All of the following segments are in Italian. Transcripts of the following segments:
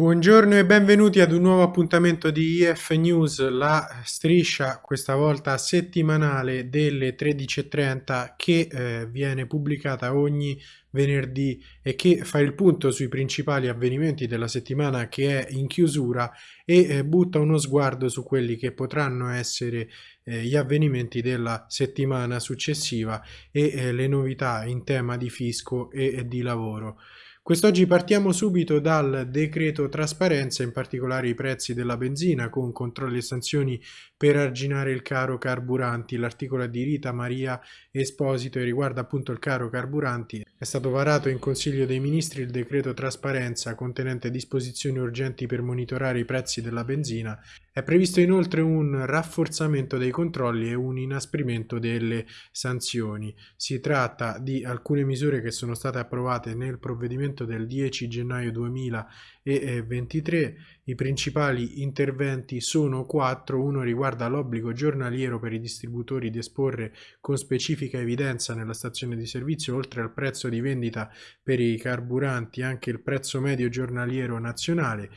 Buongiorno e benvenuti ad un nuovo appuntamento di IF News, la striscia questa volta settimanale delle 13.30 che eh, viene pubblicata ogni venerdì e che fa il punto sui principali avvenimenti della settimana che è in chiusura e eh, butta uno sguardo su quelli che potranno essere eh, gli avvenimenti della settimana successiva e eh, le novità in tema di fisco e di lavoro. Quest'oggi partiamo subito dal decreto trasparenza, in particolare i prezzi della benzina con controlli e sanzioni per arginare il caro carburanti. L'articolo di Rita Maria Esposito e riguarda appunto il caro carburanti. È stato varato in Consiglio dei Ministri il decreto trasparenza contenente disposizioni urgenti per monitorare i prezzi della benzina. È previsto inoltre un rafforzamento dei controlli e un inasprimento delle sanzioni. Si tratta di alcune misure che sono state approvate nel provvedimento decreto del 10 gennaio 2023. I principali interventi sono quattro. Uno riguarda l'obbligo giornaliero per i distributori di esporre con specifica evidenza nella stazione di servizio, oltre al prezzo di vendita per i carburanti, anche il prezzo medio giornaliero nazionale.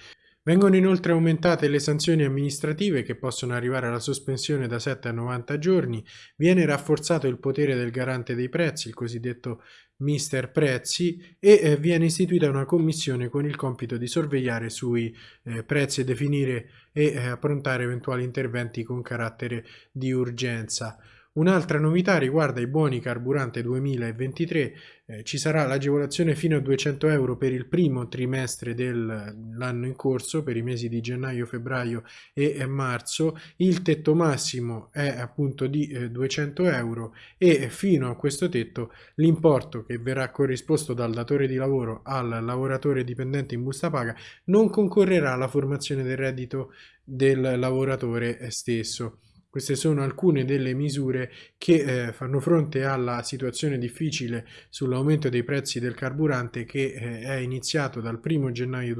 Vengono inoltre aumentate le sanzioni amministrative che possono arrivare alla sospensione da 7 a 90 giorni, viene rafforzato il potere del garante dei prezzi, il cosiddetto Mister Prezzi, e eh, viene istituita una commissione con il compito di sorvegliare sui eh, prezzi definire e eh, approntare eventuali interventi con carattere di urgenza. Un'altra novità riguarda i buoni carburante 2023, eh, ci sarà l'agevolazione fino a 200 euro per il primo trimestre dell'anno in corso, per i mesi di gennaio, febbraio e marzo, il tetto massimo è appunto di eh, 200 euro e fino a questo tetto l'importo che verrà corrisposto dal datore di lavoro al lavoratore dipendente in busta paga non concorrerà alla formazione del reddito del lavoratore stesso. Queste sono alcune delle misure che eh, fanno fronte alla situazione difficile sull'aumento dei prezzi del carburante che eh, è iniziato dal 1 gennaio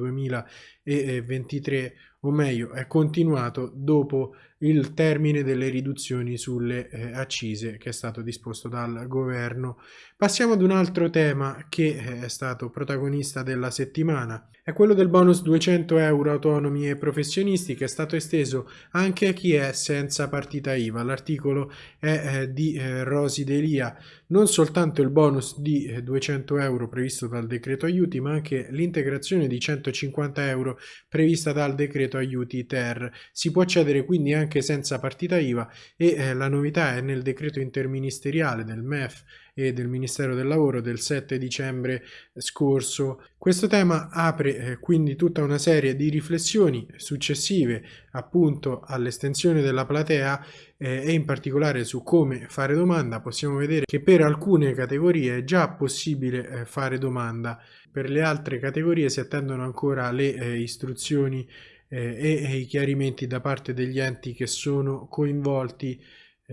2023 o meglio è continuato dopo il termine delle riduzioni sulle eh, accise che è stato disposto dal governo. Passiamo ad un altro tema che eh, è stato protagonista della settimana, è quello del bonus 200 euro autonomi e professionisti che è stato esteso anche a chi è senza partita IVA. L'articolo è eh, di eh, Rosi Delia, non soltanto il bonus di 200 eh, euro previsto dal decreto aiuti ma anche l'integrazione di 150 euro prevista dal decreto aiuti ter. Si può accedere quindi anche senza partita IVA e eh, la novità è nel decreto interministeriale del MEF e del Ministero del Lavoro del 7 dicembre scorso. Questo tema apre eh, quindi tutta una serie di riflessioni successive appunto all'estensione della platea eh, e in particolare su come fare domanda. Possiamo vedere che per alcune categorie è già possibile eh, fare domanda, per le altre categorie si attendono ancora le istruzioni e, i chiarimenti da parte degli enti che sono coinvolti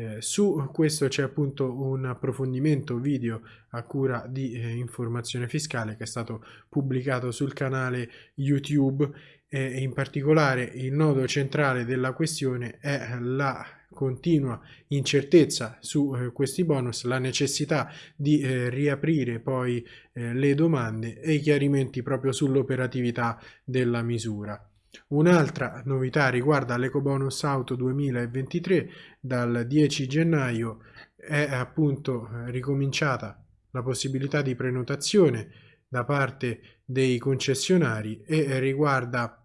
eh, su questo c'è appunto un approfondimento video a cura di eh, informazione fiscale che è stato pubblicato sul canale YouTube e in particolare il nodo centrale della questione è la continua incertezza su eh, questi bonus, la necessità di eh, riaprire poi eh, le domande e i chiarimenti proprio sull'operatività della misura. Un'altra novità riguarda l'EcoBonus Auto 2023, dal 10 gennaio. È appunto ricominciata la possibilità di prenotazione da parte dei concessionari e riguarda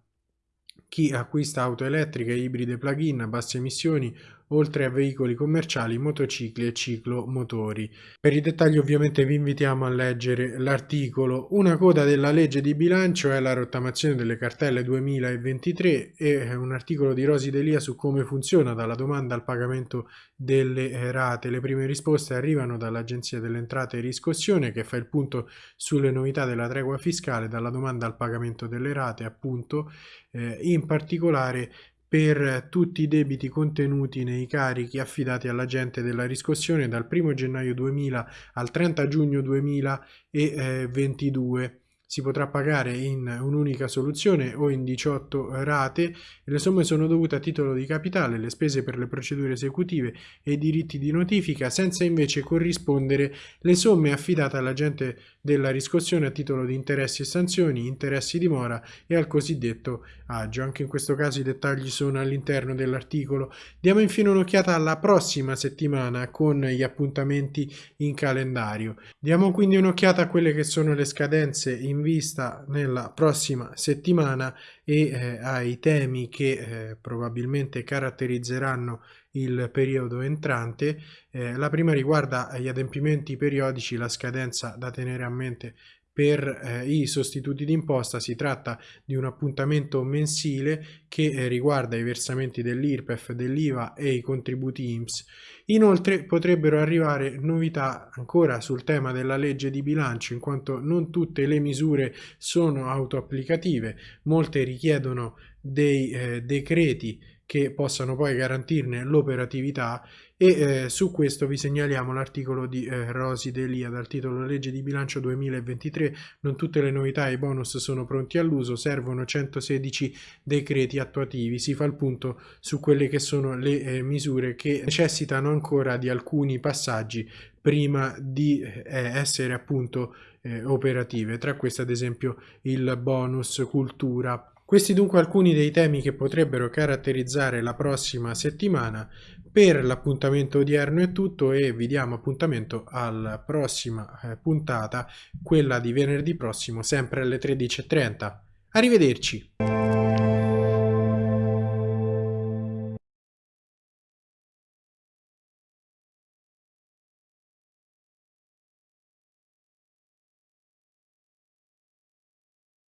chi acquista auto elettriche, ibride plug-in a basse emissioni oltre a veicoli commerciali, motocicli e ciclomotori. Per i dettagli ovviamente vi invitiamo a leggere l'articolo. Una coda della legge di bilancio è la rottamazione delle cartelle 2023 e un articolo di Rosi Delia su come funziona dalla domanda al pagamento delle rate. Le prime risposte arrivano dall'Agenzia delle Entrate e Riscossione che fa il punto sulle novità della tregua fiscale dalla domanda al pagamento delle rate appunto eh, in particolare per tutti i debiti contenuti nei carichi affidati all'agente della riscossione dal 1 gennaio 2000 al 30 giugno 2022 si potrà pagare in un'unica soluzione o in 18 rate. Le somme sono dovute a titolo di capitale, le spese per le procedure esecutive e i diritti di notifica, senza invece corrispondere le somme affidate all'agente della riscossione a titolo di interessi e sanzioni, interessi di mora e al cosiddetto agio. Anche in questo caso i dettagli sono all'interno dell'articolo. Diamo infine un'occhiata alla prossima settimana con gli appuntamenti in calendario. Diamo quindi un'occhiata a quelle che sono le scadenze in in vista nella prossima settimana e eh, ai temi che eh, probabilmente caratterizzeranno il periodo entrante. Eh, la prima riguarda gli adempimenti periodici, la scadenza da tenere a mente per eh, i sostituti d'imposta si tratta di un appuntamento mensile che eh, riguarda i versamenti dell'IRPEF, dell'IVA e i contributi IMSS. Inoltre potrebbero arrivare novità ancora sul tema della legge di bilancio in quanto non tutte le misure sono autoapplicative, molte richiedono dei eh, decreti che possano poi garantirne l'operatività e eh, su questo vi segnaliamo l'articolo di eh, Rosi Delia dal titolo Legge di bilancio 2023 non tutte le novità e i bonus sono pronti all'uso servono 116 decreti attuativi. Si fa il punto su quelle che sono le eh, misure che necessitano ancora di alcuni passaggi prima di eh, essere appunto eh, operative. Tra queste ad esempio il bonus cultura questi dunque alcuni dei temi che potrebbero caratterizzare la prossima settimana. Per l'appuntamento odierno è tutto e vi diamo appuntamento alla prossima eh, puntata, quella di venerdì prossimo, sempre alle 13.30. Arrivederci!